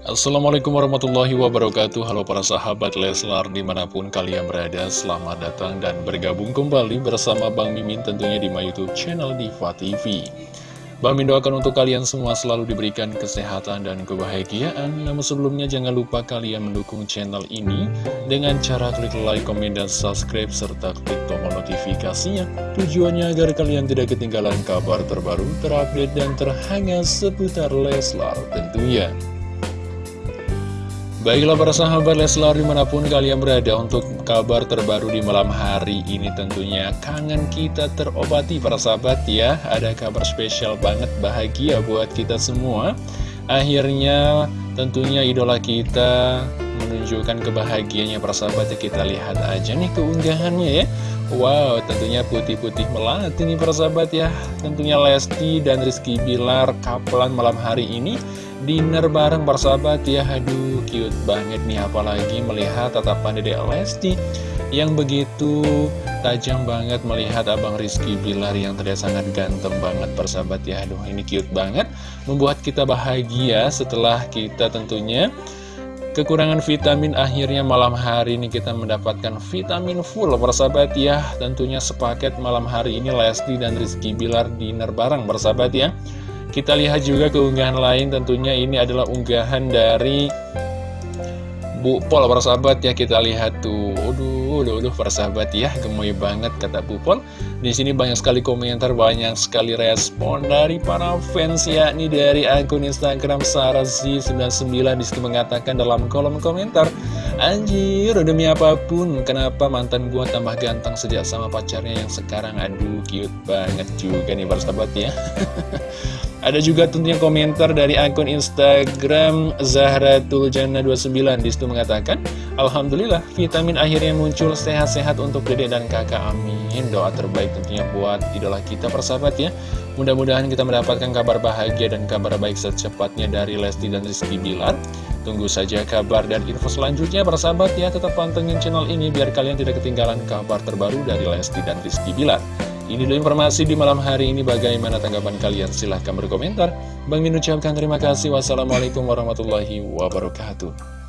Assalamualaikum warahmatullahi wabarakatuh. Halo para sahabat Leslar di mana pun kalian berada Selamat datang dan bergabung kembali bersama Bang Mimin tentunya di my youtube channel Diva TV Bang Mimin doakan untuk kalian semua selalu diberikan kesehatan dan kebahagiaan. Namun sebelumnya jangan lupa kalian mendukung channel ini Dengan cara klik like, komen, dan subscribe serta klik tombol notifikasinya. Tujuannya agar kalian tidak ketinggalan kabar terbaru, terupdate, dan terhangat seputar Leslar tentunya Baiklah para sahabat Leslar di mana pun kalian berada untuk kabar terbaru di malam hari ini tentunya kangen kita terobati para sahabat ya. Ada kabar spesial banget bahagia buat kita semua. Akhirnya tentunya idola kita menunjukkan kebahagiaannya para sahabat ya Kita lihat aja nih keunggahannya ya. Wow tentunya putih-putih melati nih para sahabat ya. Tentunya Lesti dan Rizky Bilar kapelan malam hari ini dinner bareng persahabat ya. Aduh cute banget nih. Apalagi melihat tatapan Dede Lesti yang begitu tajam banget melihat Abang Rizky Bilar yang terlihat sangat ganteng banget persahabat ya. Aduh ini cute banget membuat kita bahagia setelah kita tentunya Kekurangan vitamin akhirnya malam hari ini kita mendapatkan vitamin full persahabat ya. Tentunya sepaket malam hari ini Lesti dan Rizky Bilar dinner bareng persahabat ya kita lihat juga keunggahan lain. Tentunya ini adalah unggahan dari Bu Pol persahabat ya. Kita lihat tuh. Aduh, aduh, aduh persahabat ya. Gemoy banget kata Bu Pol. Di sini banyak sekali komentar, banyak sekali respon dari para fans yakni dari akun Instagram Sarasi99 di situ mengatakan dalam kolom komentar Anjir, demi apa pun, kenapa mantan gua tambah ganteng sejak sama pacarnya yang sekarang? Aduh, cute banget juga nih persahabat ya. Ada juga tentunya komentar dari akun Instagram Zahratuljanna29 Di situ mengatakan Alhamdulillah vitamin akhirnya muncul. Sehat-sehat untuk dedek dan kakak. Amin. Doa terbaik tentunya buat idola kita persahabat ya. Mudah-mudahan kita mendapatkan kabar bahagia dan kabar baik secepatnya dari Lesti dan Rizky Bilar Tunggu saja kabar dan info selanjutnya persahabat ya Tetap pantengin channel ini biar kalian tidak ketinggalan kabar terbaru dari Lesti dan Rizky Bilar ini dulu informasi di malam hari ini bagaimana tanggapan kalian silahkan berkomentar. Bang Min ucapkan terima kasih. Wassalamualaikum warahmatullahi wabarakatuh.